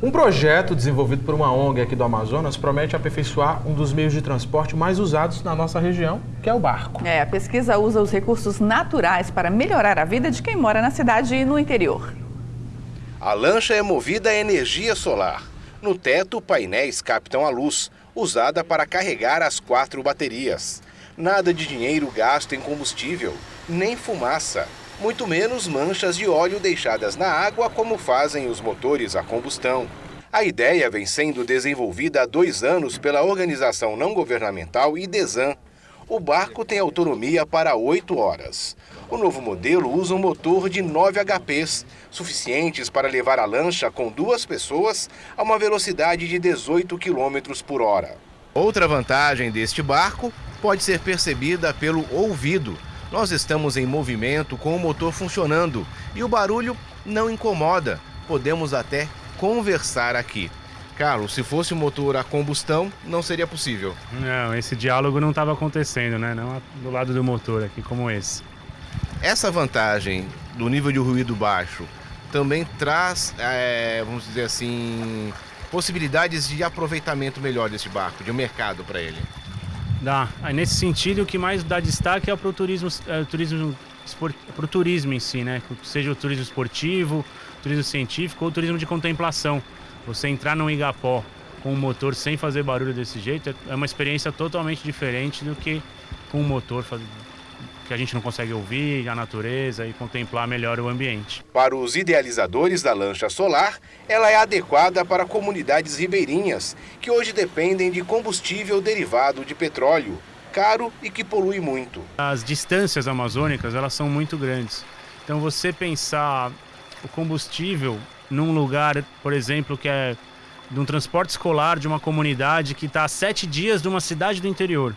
Um projeto desenvolvido por uma ONG aqui do Amazonas promete aperfeiçoar um dos meios de transporte mais usados na nossa região, que é o barco. É, a pesquisa usa os recursos naturais para melhorar a vida de quem mora na cidade e no interior. A lancha é movida a energia solar. No teto, painéis captam a luz, usada para carregar as quatro baterias. Nada de dinheiro gasto em combustível, nem fumaça muito menos manchas de óleo deixadas na água como fazem os motores a combustão. A ideia vem sendo desenvolvida há dois anos pela organização não governamental IDESAN. O barco tem autonomia para oito horas. O novo modelo usa um motor de 9 HPs, suficientes para levar a lancha com duas pessoas a uma velocidade de 18 km por hora. Outra vantagem deste barco pode ser percebida pelo ouvido, nós estamos em movimento com o motor funcionando e o barulho não incomoda. Podemos até conversar aqui. Carlos, se fosse o um motor a combustão, não seria possível. Não, esse diálogo não estava acontecendo, né? Não do lado do motor aqui, como esse. Essa vantagem do nível de ruído baixo também traz, é, vamos dizer assim, possibilidades de aproveitamento melhor desse barco, de um mercado para ele. Dá. Aí, nesse sentido, o que mais dá destaque é para o turismo, é, turismo, pro turismo em si, né? Seja o turismo esportivo, turismo científico ou turismo de contemplação. Você entrar num igapó com um motor sem fazer barulho desse jeito é uma experiência totalmente diferente do que com um motor que a gente não consegue ouvir a natureza e contemplar melhor o ambiente. Para os idealizadores da lancha solar, ela é adequada para comunidades ribeirinhas, que hoje dependem de combustível derivado de petróleo, caro e que polui muito. As distâncias amazônicas, elas são muito grandes. Então você pensar o combustível num lugar, por exemplo, que é de um transporte escolar de uma comunidade que está a sete dias de uma cidade do interior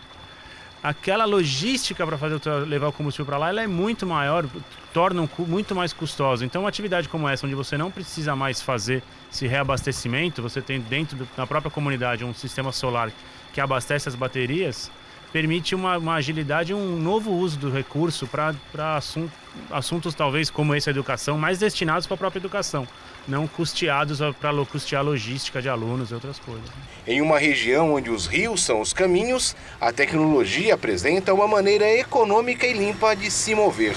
aquela logística para fazer levar o combustível para lá ela é muito maior, torna muito mais custosa. Então, uma atividade como essa, onde você não precisa mais fazer esse reabastecimento, você tem dentro da própria comunidade um sistema solar que abastece as baterias, permite uma, uma agilidade um novo uso do recurso para assuntos, assuntos, talvez, como esse, educação, mais destinados para a própria educação não custeados para custear logística de alunos e outras coisas. Em uma região onde os rios são os caminhos, a tecnologia apresenta uma maneira econômica e limpa de se mover.